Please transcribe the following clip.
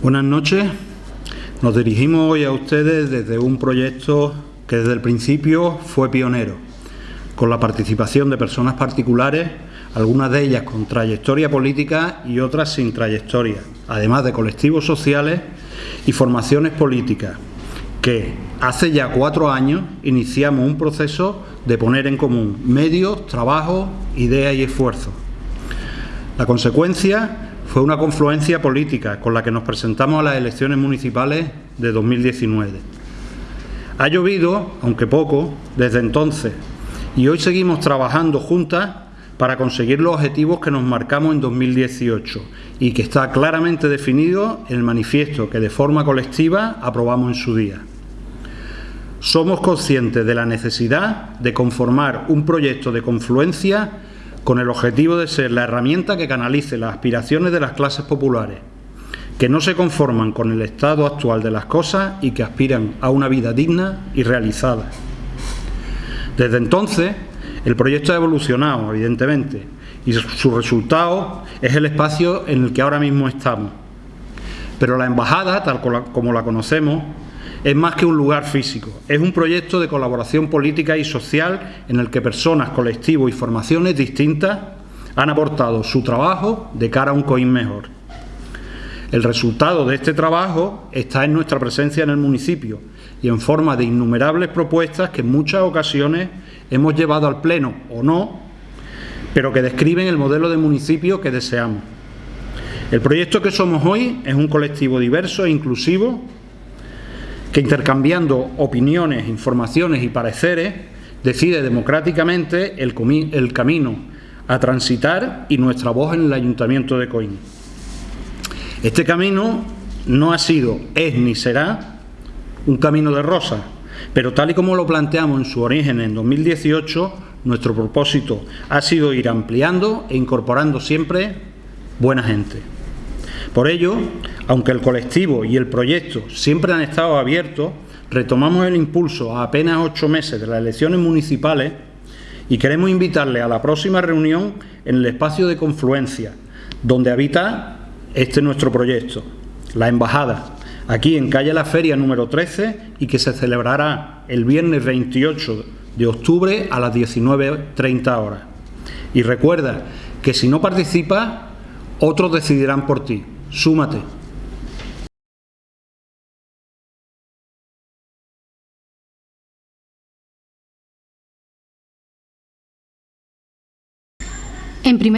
Buenas noches. Nos dirigimos hoy a ustedes desde un proyecto que desde el principio fue pionero, con la participación de personas particulares, algunas de ellas con trayectoria política y otras sin trayectoria, además de colectivos sociales y formaciones políticas, que hace ya cuatro años iniciamos un proceso de poner en común medios, trabajo, ideas y esfuerzos. La consecuencia fue una confluencia política con la que nos presentamos a las elecciones municipales de 2019. Ha llovido, aunque poco, desde entonces, y hoy seguimos trabajando juntas para conseguir los objetivos que nos marcamos en 2018 y que está claramente definido en el manifiesto que de forma colectiva aprobamos en su día. Somos conscientes de la necesidad de conformar un proyecto de confluencia con el objetivo de ser la herramienta que canalice las aspiraciones de las clases populares, que no se conforman con el estado actual de las cosas y que aspiran a una vida digna y realizada. Desde entonces, el proyecto ha evolucionado, evidentemente, y su resultado es el espacio en el que ahora mismo estamos. Pero la embajada, tal como la conocemos, es más que un lugar físico, es un proyecto de colaboración política y social en el que personas, colectivos y formaciones distintas han aportado su trabajo de cara a un COIN mejor. El resultado de este trabajo está en nuestra presencia en el municipio y en forma de innumerables propuestas que en muchas ocasiones hemos llevado al Pleno o no, pero que describen el modelo de municipio que deseamos. El proyecto que somos hoy es un colectivo diverso e inclusivo que intercambiando opiniones, informaciones y pareceres decide democráticamente el, camino a transitar y nuestra voz en el Ayuntamiento de Coín. Este camino no ha sido, es ni será un camino de rosa, pero tal y como lo planteamos en su origen en 2018, nuestro propósito ha sido ir ampliando e incorporando siempre buena gente. Por ello, aunque el colectivo y el proyecto siempre han estado abiertos, retomamos el impulso a apenas ocho meses de las elecciones municipales y queremos invitarle a la próxima reunión en el espacio de confluencia, donde habita este nuestro proyecto, la Embajada, aquí en calle La Feria número 13 y que se celebrará el viernes 28 de octubre a las 19.30 horas. Y recuerda que si no participas, otros decidirán por ti. Súmate. En primer